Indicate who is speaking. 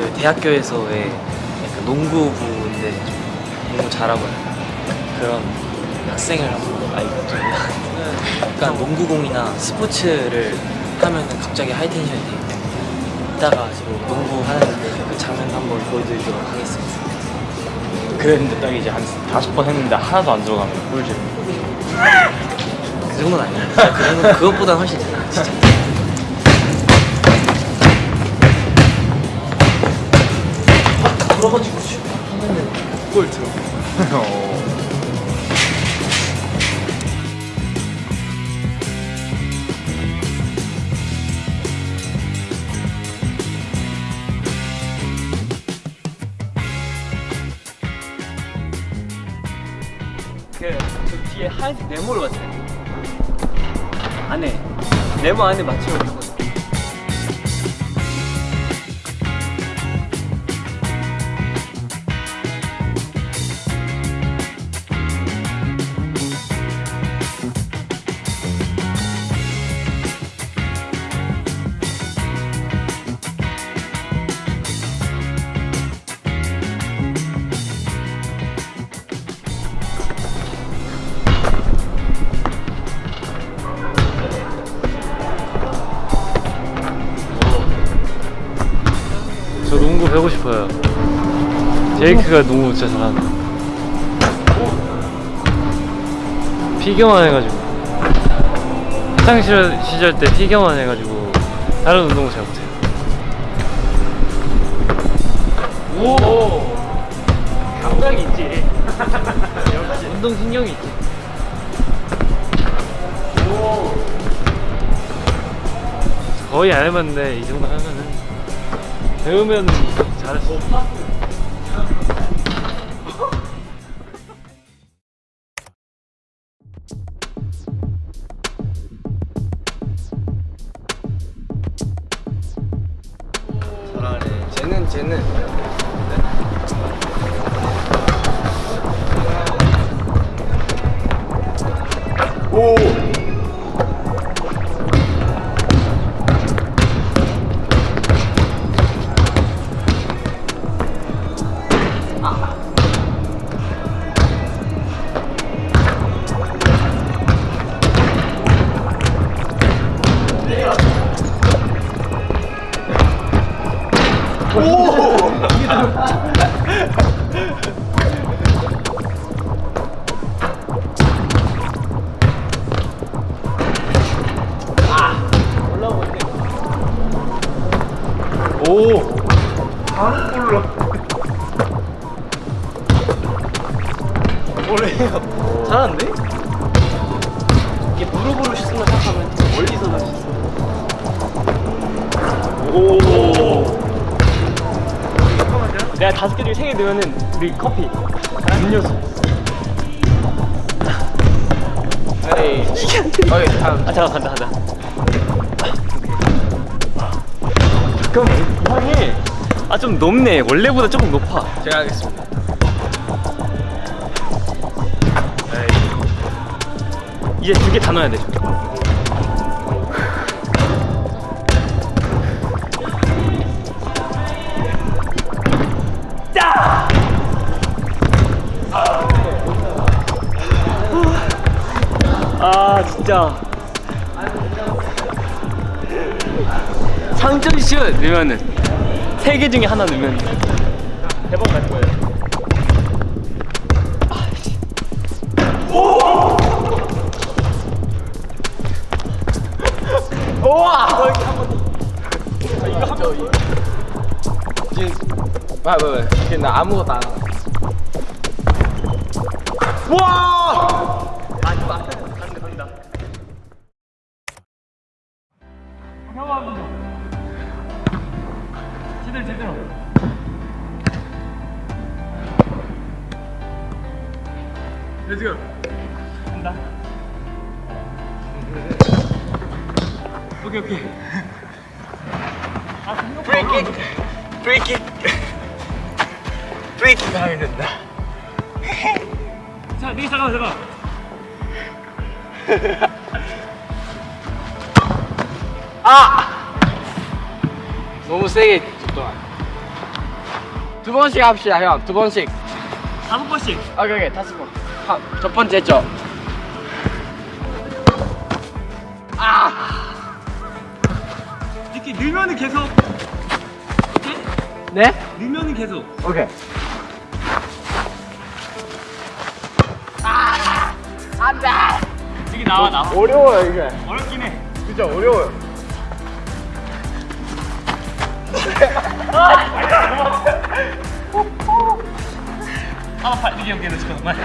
Speaker 1: 저희 대학교에서의 약간 농구부인데 농구 잘하고 그런 학생을 한번 알거든요. 약간 농구공이나 스포츠를 하면은 갑자기 하이텐션이 때문에 이따가 저 농구 하는 그 장면 한번 보여드리도록 하겠습니다.
Speaker 2: 그랬는데 딱 이제 한 다섯 번 했는데 하나도 안 들어가면 꿀잼
Speaker 1: 그 정도는 아니에요. 그 정도 그것보다 훨씬 잘해요. 진짜. 돌아가지고 골 들어.
Speaker 3: 그저 뒤에 하얀색 네모를 봤어요. 안에 네모 안에 있거든요.
Speaker 2: 저 농구 배우고 싶어요. 제이크가 농구 진짜 잘하는 피겨만 해가지고. 학창 시절, 시절 때 피겨만 해가지고 다른 운동은 잘 못해요.
Speaker 3: 오! 감각이 있지.
Speaker 2: 운동 신경이 있지. 거의 안 해봤는데 이 정도 하면은 배우면 있어
Speaker 1: 잘하네. 쟤는 쟤는
Speaker 2: 오!
Speaker 3: 잘하는데? 이게 무릎으로 슛을 생각하면 멀리서 넣을 수 있어.
Speaker 2: 오!
Speaker 3: 내가 다섯 개 중에 세 개 넣으면은 우리 커피. 음료수.
Speaker 1: 아이 어이 다음
Speaker 3: 아 잠깐 간다 간다. 잠깐만 이상해. 아좀 높네. 원래보다 조금 높아.
Speaker 1: 제가 하겠습니다.
Speaker 3: 이제 두 개 다 넣어야 돼. 진짜 상전슛 넣으면은 세 개 중에 하나 넣으면 대박 날 거예요.
Speaker 1: 이제 아, 왜, 왜? 이제 나 아무것도 안 하고.
Speaker 3: 와! 제대로 제대로. Let's go. 간다. 오케이 오케이. 아
Speaker 1: 프리킥! 프리킥! 프리킥 하면 된다.
Speaker 3: 자, 네 잠깐만 잠깐.
Speaker 1: 너무 세게 줬더만.
Speaker 4: 두 번씩 합시다 형. 두 번씩.
Speaker 3: 다섯 번씩.
Speaker 4: 오케이 오케이 다섯 번. 하, 첫 번째 죠.
Speaker 3: 이렇게 늘면은 계속.
Speaker 4: 네?
Speaker 3: 늘면은 계속.
Speaker 4: 오케이.
Speaker 3: 이게 나와 나와.
Speaker 4: 어려워요 이게.
Speaker 3: 어렵긴 해.
Speaker 4: 진짜 어려워요.
Speaker 3: I'll fight the game again this month, mate.